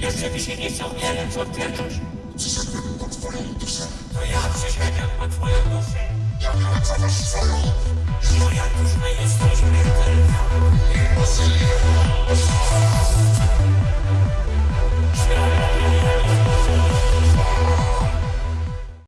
Jeszcze by się nie chciał nie wiem co odpierdolić. Przyszedłem po twoją duszę. To ja przyszedłem po twoją duszę. Ja miałem za was swoją.